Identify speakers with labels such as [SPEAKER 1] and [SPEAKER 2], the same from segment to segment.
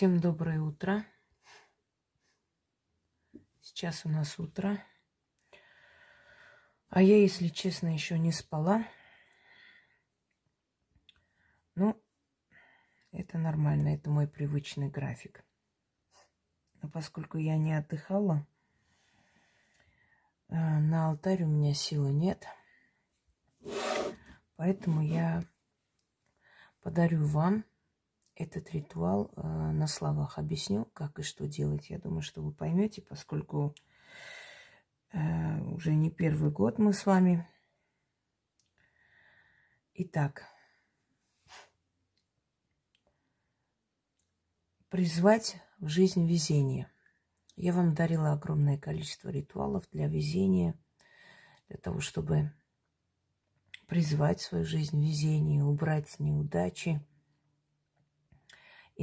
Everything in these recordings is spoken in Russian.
[SPEAKER 1] Всем доброе утро. Сейчас у нас утро. А я, если честно, еще не спала. Ну, это нормально, это мой привычный график. Но поскольку я не отдыхала, э, на алтарь у меня силы нет. Поэтому я подарю вам этот ритуал э, на словах объясню, как и что делать. Я думаю, что вы поймете, поскольку э, уже не первый год мы с вами. Итак, призвать в жизнь везение. Я вам дарила огромное количество ритуалов для везения, для того, чтобы призвать в свою жизнь везение, убрать неудачи –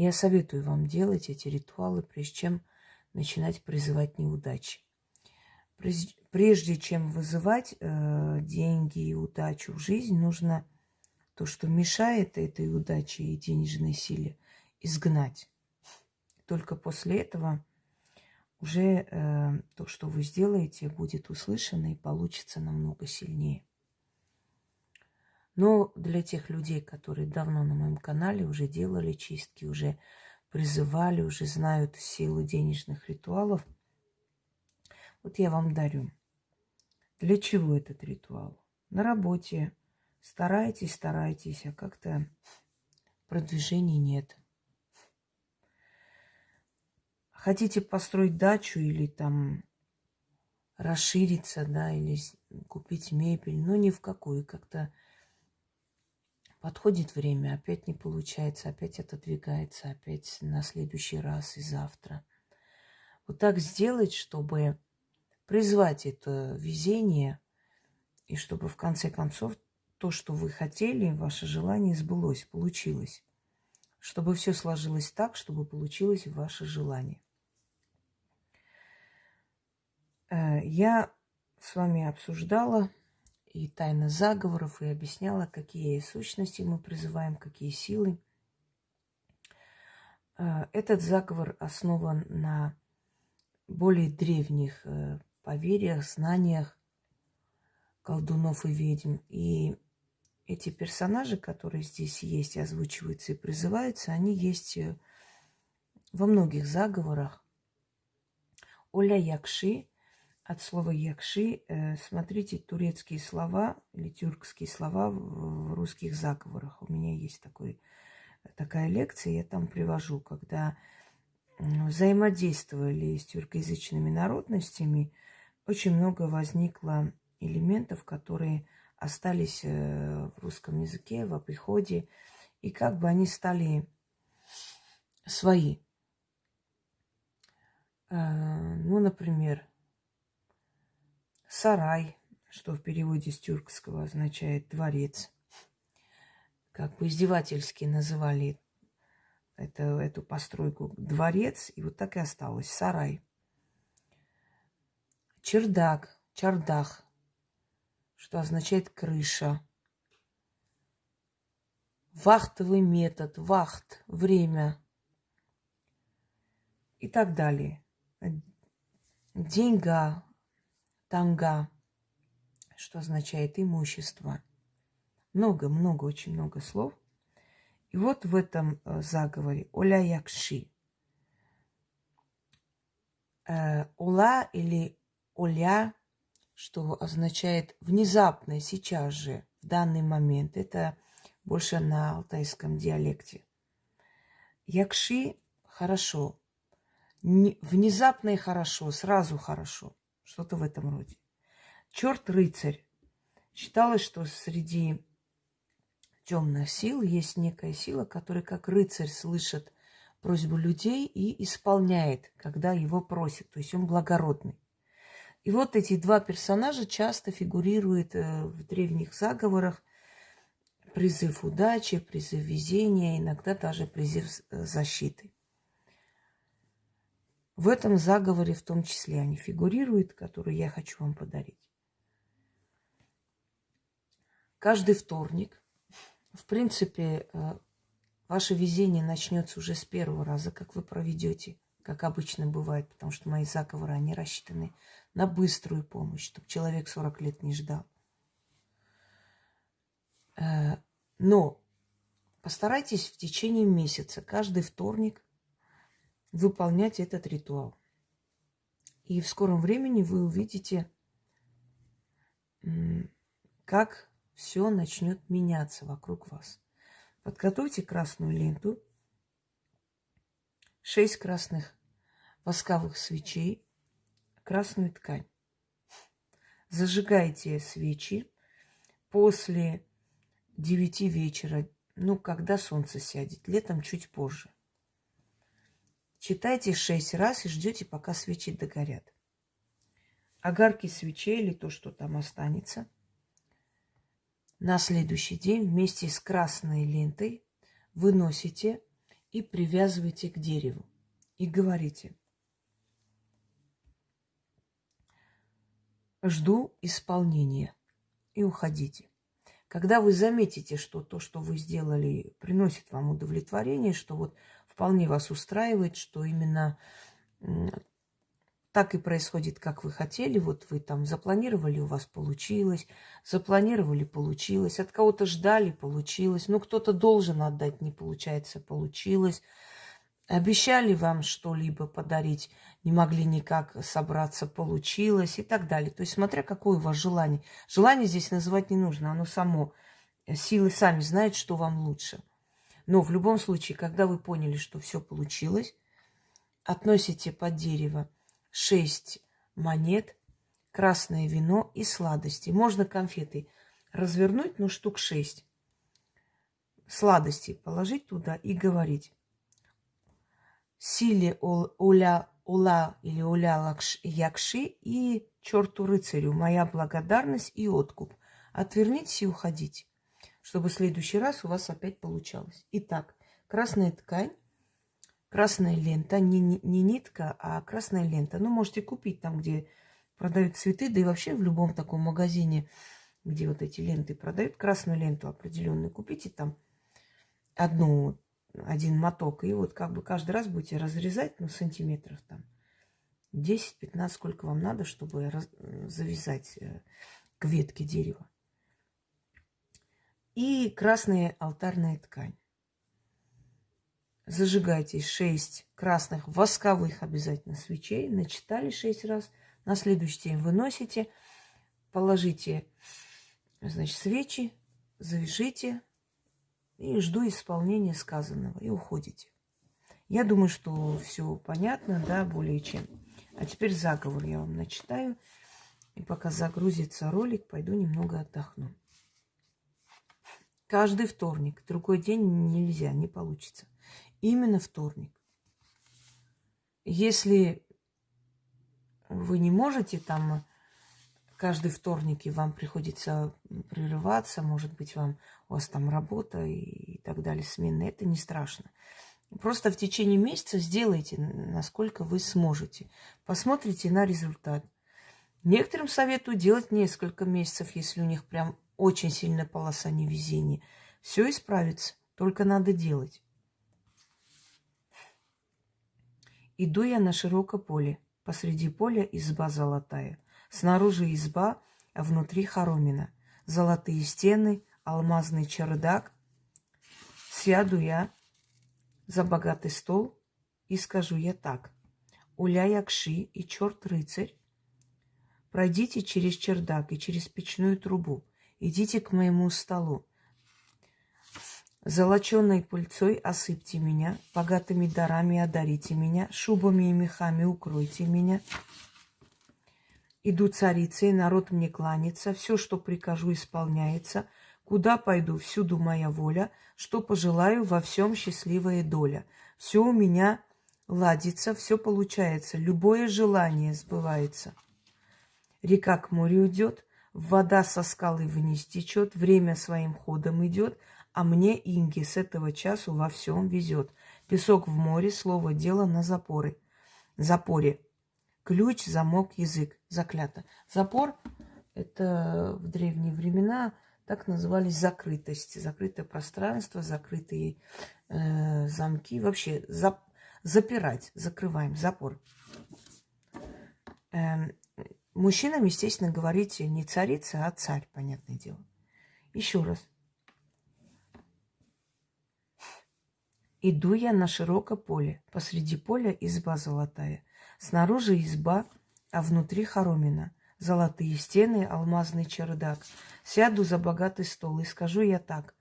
[SPEAKER 1] я советую вам делать эти ритуалы, прежде чем начинать призывать неудачи. Прежде чем вызывать э, деньги и удачу в жизнь, нужно то, что мешает этой удаче и денежной силе, изгнать. Только после этого уже э, то, что вы сделаете, будет услышано и получится намного сильнее. Но для тех людей, которые давно на моем канале уже делали чистки, уже призывали, уже знают силу денежных ритуалов, вот я вам дарю. Для чего этот ритуал? На работе старайтесь, старайтесь, а как-то продвижений нет. Хотите построить дачу или там расшириться, да, или купить мебель, но ни в какую, как-то Подходит время, опять не получается, опять отодвигается, опять на следующий раз и завтра. Вот так сделать, чтобы призвать это везение, и чтобы в конце концов то, что вы хотели, ваше желание сбылось, получилось. Чтобы все сложилось так, чтобы получилось ваше желание. Э, я с вами обсуждала и тайны заговоров, и объясняла, какие сущности мы призываем, какие силы. Э, этот заговор основан на более древних э, поверьях, знаниях колдунов и ведьм. И эти персонажи, которые здесь есть, озвучиваются и призываются, они есть э, во многих заговорах. Оля Якши от слова якши. Э, смотрите турецкие слова или тюркские слова в русских заговорах. У меня есть такой, такая лекция, я там привожу, когда взаимодействовали с тюркоязычными народностями, очень много возникло элементов, которые остались э, в русском языке, в приходе, и как бы они стали свои. Э, ну, например, Сарай, что в переводе с тюркского означает дворец. Как бы издевательски называли это, эту постройку дворец, и вот так и осталось. Сарай. Чердак, чардах, что означает крыша. Вахтовый метод, вахт, время и так далее. Деньга, танга, что означает имущество. Много-много, очень много слов. И вот в этом э, заговоре Оля Якши. Э, Ола или Оля, что означает внезапно, сейчас же, в данный момент. Это больше на алтайском диалекте. Якши хорошо. Внезапно и хорошо, сразу хорошо. Что-то в этом роде. Черт-рыцарь. Считалось, что среди темных сил есть некая сила, которая как рыцарь слышит просьбу людей и исполняет, когда его просят. То есть он благородный. И вот эти два персонажа часто фигурируют э, в древних заговорах. Призыв удачи, призыв везения, иногда даже призыв защиты. В этом заговоре в том числе они фигурируют, которые я хочу вам подарить. Каждый вторник, в принципе, э, Ваше везение начнется уже с первого раза, как вы проведете, как обычно бывает, потому что мои заговоры, они рассчитаны на быструю помощь, чтобы человек 40 лет не ждал. Э, но постарайтесь в течение месяца, каждый вторник, выполнять этот ритуал. И в скором времени вы увидите, как все начнет меняться вокруг вас. Подготовьте красную ленту, шесть красных восковых свечей, красную ткань. Зажигайте свечи после девяти вечера, ну, когда солнце сядет, летом чуть позже. Читайте шесть раз и ждете, пока свечи догорят. Огарки свечей или то, что там останется – на следующий день вместе с красной лентой выносите и привязываете к дереву. И говорите, жду исполнения и уходите. Когда вы заметите, что то, что вы сделали, приносит вам удовлетворение, что вот вполне вас устраивает, что именно так и происходит, как вы хотели. Вот вы там запланировали, у вас получилось. Запланировали, получилось. От кого-то ждали, получилось. Ну, кто-то должен отдать, не получается, получилось. Обещали вам что-либо подарить, не могли никак собраться, получилось и так далее. То есть, смотря какое у вас желание. Желание здесь называть не нужно, оно само. Силы сами знают, что вам лучше. Но в любом случае, когда вы поняли, что все получилось, относите под дерево шесть монет, красное вино и сладости. Можно конфеты развернуть, ну, штук шесть. Сладости положить туда и говорить. Силе уля, ула или уля лакш, якши и черту рыцарю моя благодарность и откуп. Отвернитесь и уходите, чтобы в следующий раз у вас опять получалось. Итак, красная ткань красная лента, не, не нитка, а красная лента. Ну, можете купить там, где продают цветы, да и вообще в любом таком магазине, где вот эти ленты продают, красную ленту определенную, купите там одну, один моток, и вот как бы каждый раз будете разрезать, ну, сантиметров там 10-15, сколько вам надо, чтобы раз, завязать э, к ветке дерева. И красная алтарная ткань зажигайте 6 красных восковых обязательно свечей. Начитали 6 раз. На следующий день выносите, положите, значит, свечи, завяжите и жду исполнения сказанного. И уходите. Я думаю, что все понятно, да, более чем. А теперь заговор я вам начитаю. И пока загрузится ролик, пойду немного отдохну. Каждый вторник. Другой день нельзя, не получится именно вторник. Если вы не можете там каждый вторник и вам приходится прерываться, может быть, вам у вас там работа и так далее, смены, это не страшно. Просто в течение месяца сделайте, насколько вы сможете. Посмотрите на результат. Некоторым советую делать несколько месяцев, если у них прям очень сильная полоса невезения. Все исправится, только надо делать. Иду я на широкое поле. Посреди поля изба золотая. Снаружи изба, а внутри хоромина. Золотые стены, алмазный чердак. Сяду я за богатый стол и скажу я так. Уля Якши и черт-рыцарь, пройдите через чердак и через печную трубу. Идите к моему столу. Золоченой пыльцой осыпьте меня, богатыми дарами одарите меня, шубами и мехами укройте меня. Иду царицей, народ мне кланяется, все, что прикажу, исполняется. Куда пойду, всюду моя воля, что пожелаю, во всем счастливая доля. Все у меня ладится, все получается, любое желание сбывается. Река к морю идет, вода со скалы вниз течет, время своим ходом идет – а мне, Инги, с этого часу во всем везет. Песок в море, слово дело на запоры. Запоре. Ключ, замок, язык. Заклято. Запор – это в древние времена Так назывались закрытость, закрытое пространство, закрытые э, замки. Вообще зап, запирать, закрываем, запор. Э, мужчинам, естественно, говорите не царица, а царь, понятное дело. Еще раз. Иду я на широкое поле, посреди поля изба золотая. Снаружи изба, а внутри хоромина. Золотые стены, алмазный чердак. Сяду за богатый стол и скажу я так.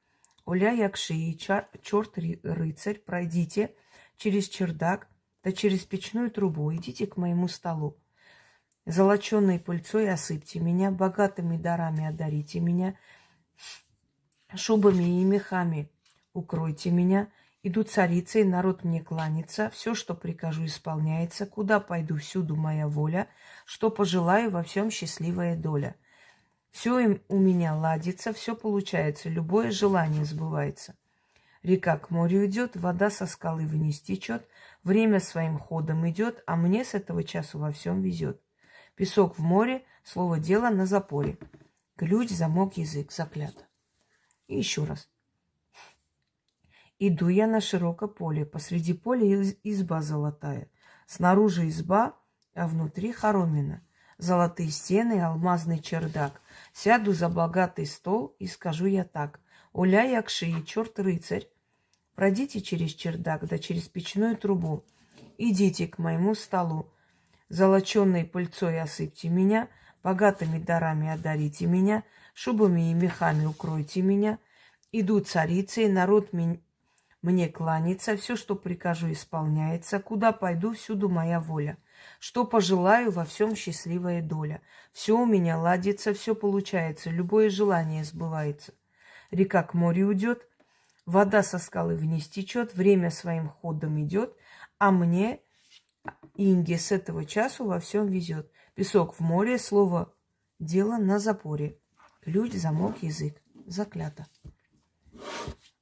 [SPEAKER 1] Оля Якши черт рыцарь, пройдите через чердак, да через печную трубу, идите к моему столу. Золоченой пыльцой осыпьте меня, богатыми дарами одарите меня, шубами и мехами укройте меня, Иду царицей, народ мне кланится, все, что прикажу, исполняется, куда пойду, всюду моя воля, что пожелаю, во всем счастливая доля. Все им у меня ладится, все получается, любое желание сбывается. Река к морю идет, вода со скалы вниз течет, время своим ходом идет, а мне с этого часу во всем везет. Песок в море, слово дело на запоре. Ключ, замок, язык, заклято. И еще раз. Иду я на широкое поле, посреди поля изба золотая. Снаружи изба, а внутри хоромина. Золотые стены, алмазный чердак. Сяду за богатый стол и скажу я так. Оля якши черт рыцарь, пройдите через чердак, да через печную трубу. Идите к моему столу. Золоченной пыльцой осыпьте меня, богатыми дарами одарите меня, шубами и мехами укройте меня. Иду царицы, народ мне кланяется, все, что прикажу, исполняется. Куда пойду, всюду моя воля. Что пожелаю, во всем счастливая доля. Все у меня ладится, все получается, любое желание сбывается. Река к морю уйдет, вода со скалы вниз течет, время своим ходом идет, а мне, Инге, с этого часу во всем везет. Песок в море, слово дело на запоре. Ключ, замок, язык. Заклято.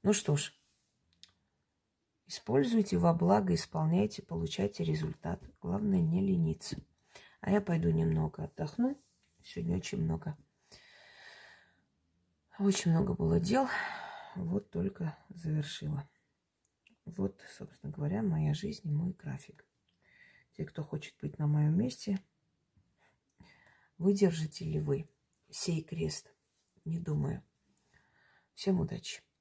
[SPEAKER 1] Ну что ж, Используйте во благо, исполняйте, получайте результат. Главное не лениться. А я пойду немного отдохну. Сегодня очень много. Очень много было дел. Вот только завершила. Вот, собственно говоря, моя жизнь и мой график. Те, кто хочет быть на моем месте, выдержите ли вы сей крест? Не думаю. Всем удачи.